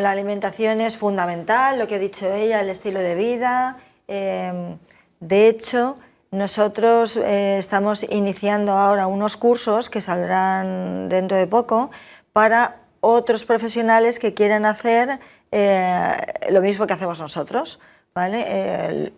La alimentación es fundamental, lo que ha dicho ella, el estilo de vida. Em, de hecho, nosotros eh, estamos iniciando ahora unos cursos que saldrán dentro de poco para otros profesionales que quieran hacer eh, lo mismo que hacemos nosotros. ¿vale?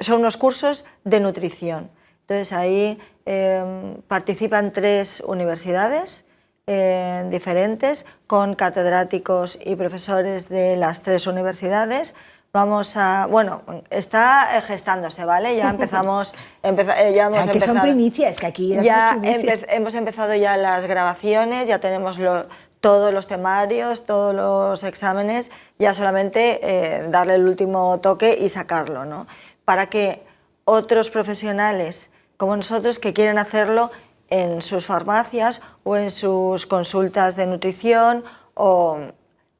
son unos cursos de nutrición. Entonces ahí em, participan tres universidades eh, diferentes con catedráticos y profesores de las tres universidades. Vamos a, bueno, está gestándose, ¿vale? Ya empezamos, eh, ya hemos o sea, que son primicias, que aquí ya hemos empezado ya las grabaciones, ya tenemos todos los temarios, todos los exámenes, ya solamente eh, darle el último toque y sacarlo, ¿no? Para que otros profesionales como nosotros que quieren hacerlo en sus farmacias o en sus consultas de nutrición o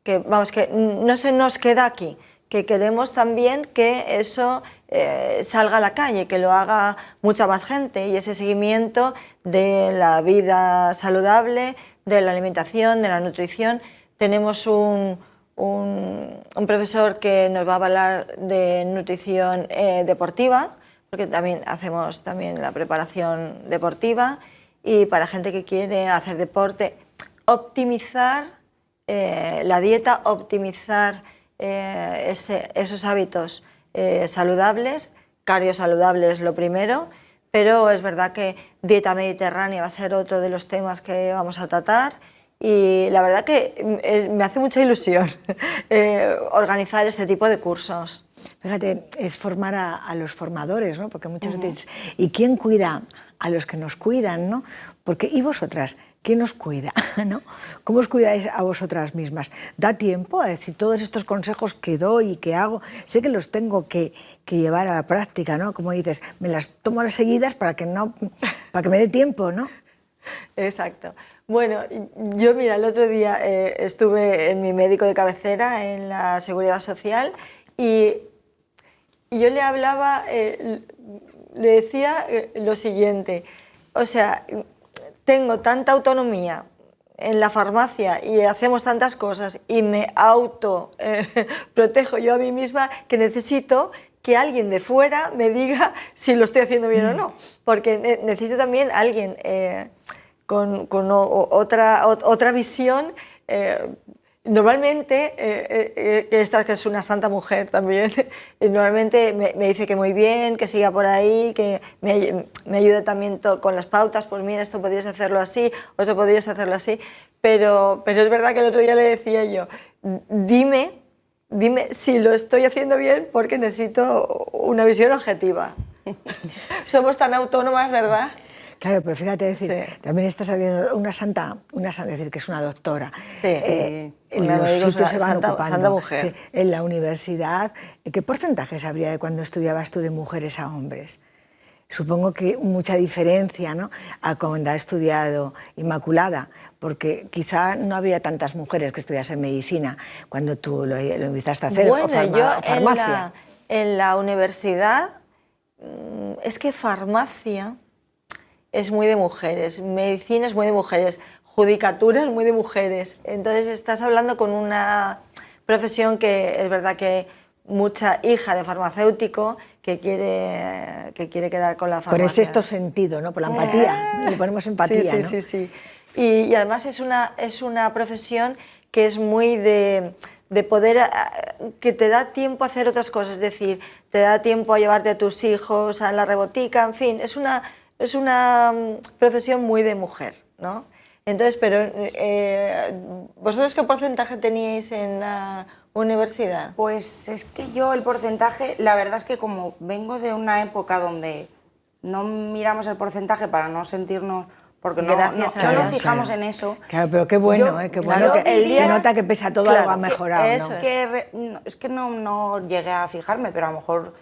que, vamos, que no se nos queda aquí, que queremos también que eso eh, salga a la calle, que lo haga mucha más gente y ese seguimiento de la vida saludable, de la alimentación, de la nutrición. Tenemos un, un, profesor que nos va a hablar de nutrición eh, deportiva, porque también hacemos también la preparación deportiva y para gente que quiere hacer deporte, optimizar eh, la dieta, optimizar eh, esos hábitos eh, saludables, cardio es lo primero, pero es verdad que dieta mediterránea va a ser otro de los temas que vamos a tratar y la verdad que me hace mucha ilusión organizar este tipo de cursos. Fíjate, es formar a, los formadores, ¿no? Porque muchas veces, ¿y quién cuida a los que nos cuidan, no? Porque, ¿y vosotras? ¿Quién os cuida? ¿no? ¿Cómo os cuidáis a vosotras mismas? ¿Da tiempo a decir todos estos consejos que doy y que hago? Sé que los tengo que, llevar a la práctica, ¿no? Como dices, me las tomo las seguidas para que, no, para que me dé tiempo, ¿no? Exacto. Bueno, yo mira, el otro día eh, estuve en mi médico de cabecera en la Seguridad Social y y yo le hablaba, eh, le decía eh, lo siguiente, o sea, tengo tanta autonomía en la farmacia y hacemos tantas cosas y me auto eh, protejo yo a mí misma que necesito que alguien de fuera me diga si lo estoy haciendo bien o no, porque necesito también alguien con, otra, otra visión Normalmente, eh, eh, eh, esta que es una santa mujer también, normalmente me, dice que muy bien, que siga por ahí, que me, me ayude también con las pautas, pues mira, esto podrías hacerlo así, o esto podrías hacerlo así, pero, pero es verdad que el otro día le decía yo, dime, dime si lo estoy haciendo bien porque necesito una visión objetiva. Somos tan autónomas, ¿verdad? Claro, pero fíjate, decir, también estás haciendo una santa, una santa, decir que es una doctora. Sí, eh, en los sitios se van ocupando. mujer. en la universidad, ¿qué porcentajes habría de cuando estudiabas tú de mujeres a hombres? Supongo que mucha diferencia ¿no? a cuando ha estudiado Inmaculada, porque quizá no había tantas mujeres que estudiasen medicina cuando tú lo, empezaste a hacer, bueno, yo farmacia. en la universidad, mm, es que farmacia es muy de mujeres, medicina es muy de mujeres, judicatura es muy de mujeres. Entonces estás hablando con una profesión que es verdad que mucha hija de farmacéutico que quiere, que quiere quedar con la farmacia. Por el esto sentido, ¿no? por la empatía, le ponemos empatía. Sí, sí, sí. sí. Y, además es una, es una profesión que es muy de, de poder, que te da tiempo a hacer otras cosas, es decir, te da tiempo a llevarte a tus hijos a la rebotica, en fin, es una es una mm, profesión muy de mujer, ¿no? Entonces, pero eh, ¿vosotros qué porcentaje teníais en la universidad? Pues es que yo el porcentaje, la verdad es que como vengo de una época donde no miramos el porcentaje para no sentirnos porque no, no, no fijamos en eso. Claro, pero qué bueno, eh, qué bueno que se nota que pese a todo algo ha mejorado. Es, que, es que no, no llegué a fijarme, pero a lo mejor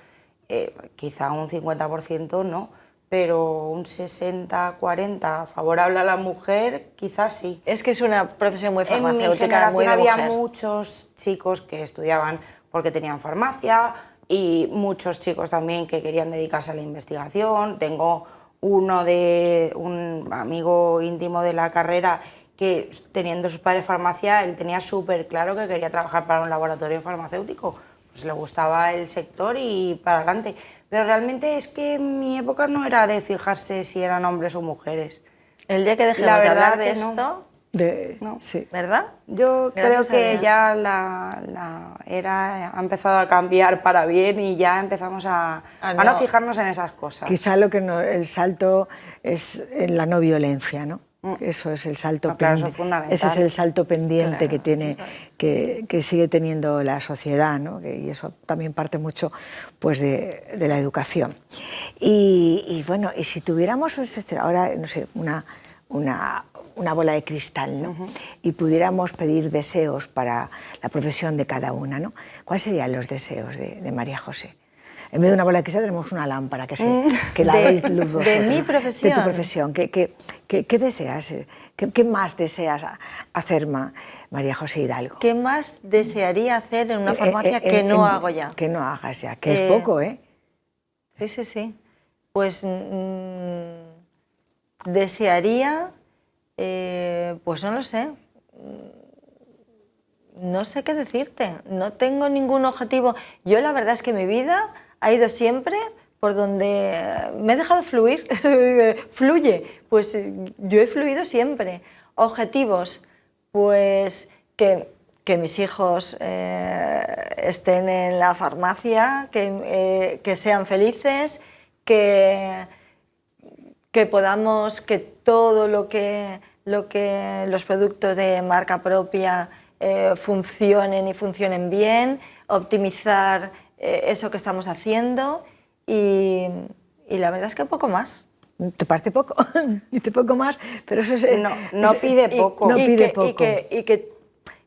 eh, quizá un 50% no pero un 60-40 favorable a la mujer, quizás sí. Es que es una profesión muy farmacéutica, en mi había muchos chicos que estudiaban porque tenían farmacia y muchos chicos también que querían dedicarse a la investigación. Tengo uno de un amigo íntimo de la carrera que teniendo sus padres farmacia, él tenía súper claro que quería trabajar para un laboratorio farmacéutico. Pues le gustaba el sector y para adelante. Pero realmente es que en mi época no era de fijarse si eran hombres o mujeres. El día que dejemos la verdad de hablar de esto, de, sí. ¿verdad? Yo creo que ya la, la, era ha empezado a cambiar para bien y ya empezamos a, ah, no. a no fijarnos en esas cosas. Quizá lo que no, el salto es en la no violencia, ¿no? Mm. Eso es el salto pendiente. Ese es el salto pendiente que tiene, que, que, sigue teniendo la sociedad, ¿no? y eso también parte mucho pues, de, de la educación. Y, y, bueno, y si tuviéramos pues, ahora, no sé, una, una, una bola de cristal ¿no? y pudiéramos pedir deseos para la profesión de cada una, ¿no? ¿cuáles serían los deseos de, de María José? En vez de una bola de cristal tenemos una lámpara que, se, mm. que la veis luz vosotros. De mi profesión. De tu profesión. ¿Qué, qué, qué, qué deseas? ¿Qué, ¿Qué, más deseas hacer, María José Hidalgo? ¿Qué más desearía hacer en una eh, eh, farmacia eh, que no hago ya? Que no hagas ya, que es poco, ¿eh? Sí, sí, sí. Pues mmm, desearía, pues no lo sé, no sé qué decirte, no tengo ningún objetivo. Yo la verdad es que mi vida ha ido siempre por donde me he dejado fluir, fluye, pues yo he fluido siempre. Objetivos, pues que, mis hijos eh, estén en la farmacia, que, eh, que sean felices, que, que, podamos, que todo lo que, lo que los productos de marca propia eh, funcionen y funcionen bien, optimizar eh, eso que estamos haciendo y, la verdad es que poco más. ¿Te parece poco? Dice poco más, pero eso es... No, no pide poco. no pide poco. Y que,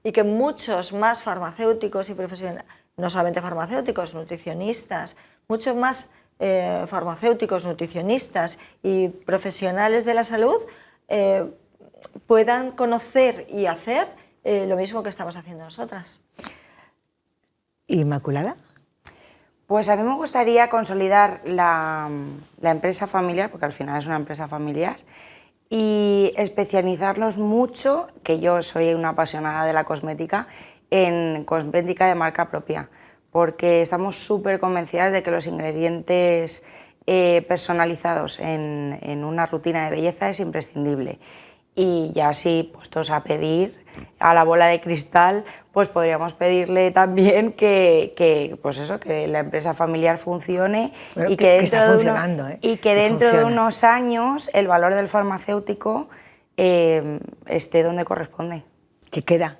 y, que, muchos más farmacéuticos y profesionales, no solamente farmacéuticos, nutricionistas, muchos más eh, farmacéuticos, nutricionistas y profesionales de la salud eh, puedan conocer y hacer lo mismo que estamos haciendo nosotras. ¿Inmaculada? Pues a mí me gustaría consolidar la, empresa familiar, porque al final es una empresa familiar, y especializarnos mucho, que yo soy una apasionada de la cosmética, en cosmética de marca propia, porque estamos súper convencidas de que los ingredientes eh, personalizados en, en, una rutina de belleza es imprescindible y ya así puestos a pedir a la bola de cristal, pues podríamos pedirle también que, que pues eso, que la empresa familiar funcione y que, dentro, de, ¿eh? y que dentro de unos años el valor del farmacéutico eh, esté donde corresponde. ¿Que queda?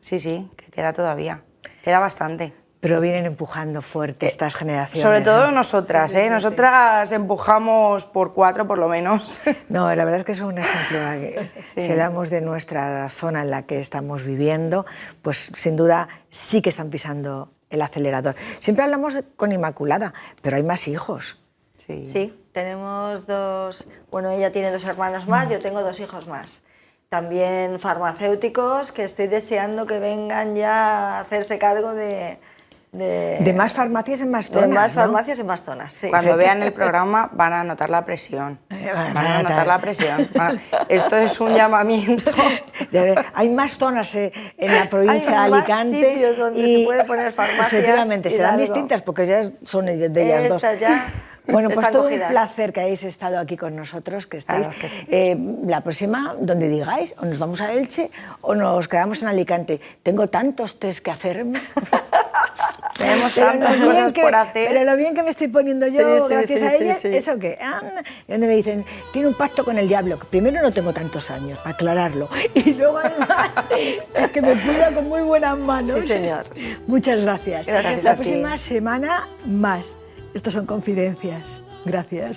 Sí, sí, que queda todavía, queda bastante. Pero vienen empujando fuerte eh, estas generaciones. Sobre todo nosotras, ¿eh? Nosotras empujamos por cuatro por lo menos. No, la verdad es que es un ejemplo. Si hablamos de nuestra zona en la que estamos viviendo, pues sin duda sí que están pisando el acelerador. Siempre hablamos con Inmaculada, pero hay más hijos. Sí. sí, tenemos dos, bueno, ella tiene dos hermanos más, yo tengo dos hijos más. También farmacéuticos que estoy deseando que vengan ya a hacerse cargo de, de, más farmacias en más zonas. De más farmacias en más zonas, sí. Cuando vean el programa van a notar la presión. Eh, van, a notar la presión. Esto es un llamamiento. Hay más zonas eh, en la provincia de Alicante. Más sitios donde y, se puede poner farmacias. Efectivamente, serán distintas porque ya son de ellas dos. Ya bueno, pues todo un placer que hayáis estado aquí con nosotros, que estáis. Eh, la próxima, donde digáis, o nos vamos a Elche o nos quedamos en Alicante. Tengo tantos test que hacerme. Tenemos tantas cosas por hacer. Pero lo bien que me estoy poniendo yo, gracias a ella, ¿eso qué? Y donde me dicen, tiene un pacto con el diablo. Primero no tengo tantos años, para aclararlo. Y luego además, es que me cuida con muy buenas manos. Sí, señor. Muchas gracias. gracias la próxima semana más. Estas son confidencias. Gracias.